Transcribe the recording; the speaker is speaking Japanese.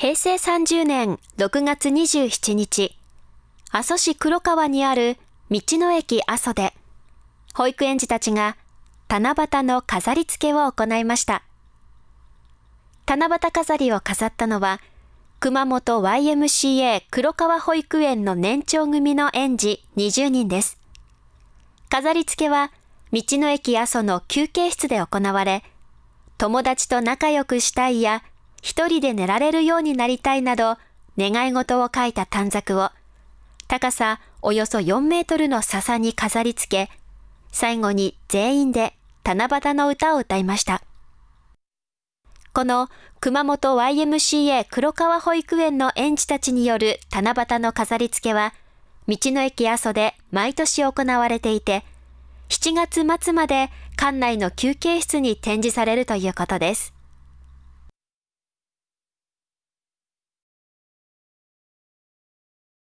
平成30年6月27日、阿蘇市黒川にある道の駅阿蘇で、保育園児たちが七夕の飾り付けを行いました。七夕飾りを飾ったのは、熊本 YMCA 黒川保育園の年長組の園児20人です。飾り付けは、道の駅阿蘇の休憩室で行われ、友達と仲良くしたいや、一人で寝られるようになりたいなど、願い事を書いた短冊を、高さおよそ4メートルの笹に飾り付け、最後に全員で七夕の歌を歌いました。この熊本 YMCA 黒川保育園の園児たちによる七夕の飾り付けは、道の駅阿蘇で毎年行われていて、7月末まで館内の休憩室に展示されるということです。